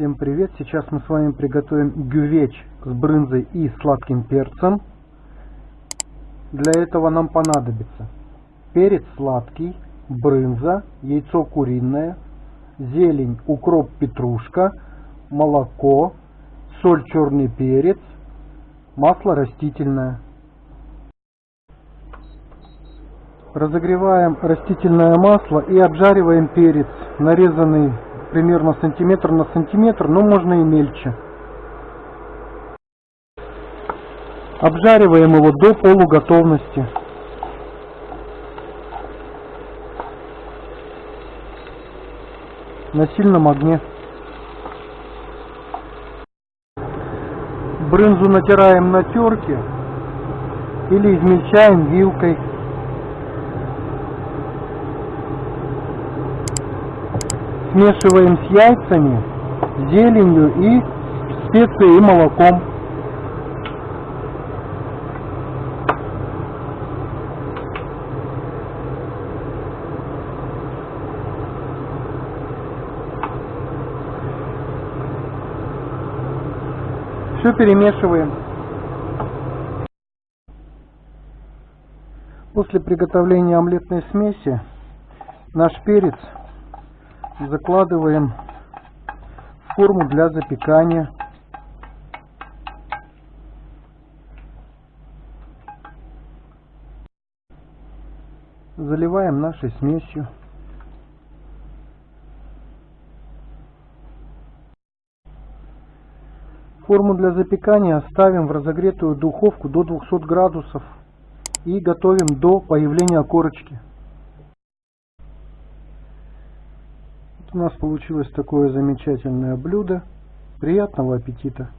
Всем привет! Сейчас мы с вами приготовим гювеч с брынзой и сладким перцем. Для этого нам понадобится перец сладкий, брынза, яйцо куриное, зелень, укроп, петрушка, молоко, соль, черный перец, масло растительное. Разогреваем растительное масло и обжариваем перец, нарезанный примерно сантиметр на сантиметр, но можно и мельче. Обжариваем его до полуготовности. На сильном огне. Брынзу натираем на терке или измельчаем вилкой. Смешиваем с яйцами, зеленью и специей и молоком. Все перемешиваем. После приготовления омлетной смеси наш перец закладываем форму для запекания. Заливаем нашей смесью. Форму для запекания ставим в разогретую духовку до 200 градусов и готовим до появления корочки. У нас получилось такое замечательное блюдо. Приятного аппетита!